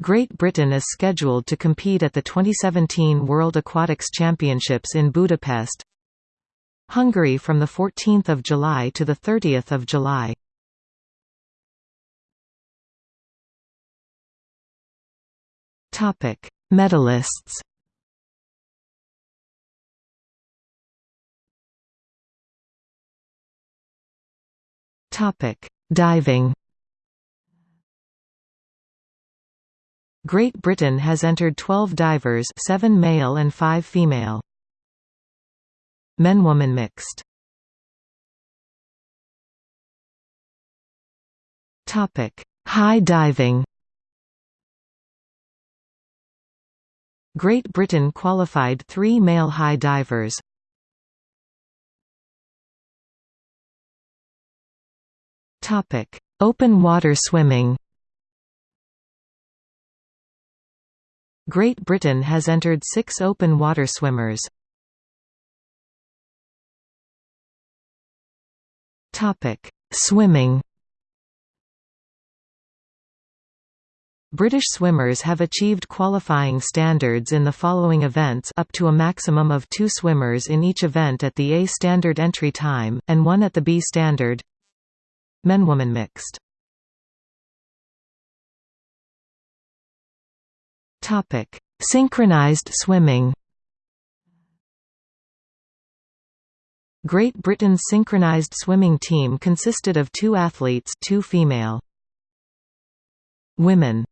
Great Britain is scheduled to compete at the 2017 World Aquatics Championships in Budapest. Hungary from the 14th of July to the 30th of July. Topic: Medalists Topic: Diving Great Britain has entered 12 divers 7 male and 5 female. Men-woman mixed. Topic: High diving. Great Britain qualified 3 male high divers. Topic: Open water swimming. Great Britain has entered six open water swimmers. Swimming British swimmers have achieved qualifying standards in the following events up to a maximum of two swimmers in each event at the A standard entry time, and one at the B standard Men-woman mixed. Topic: Synchronized swimming. Great Britain's synchronized swimming team consisted of two athletes, two female. Women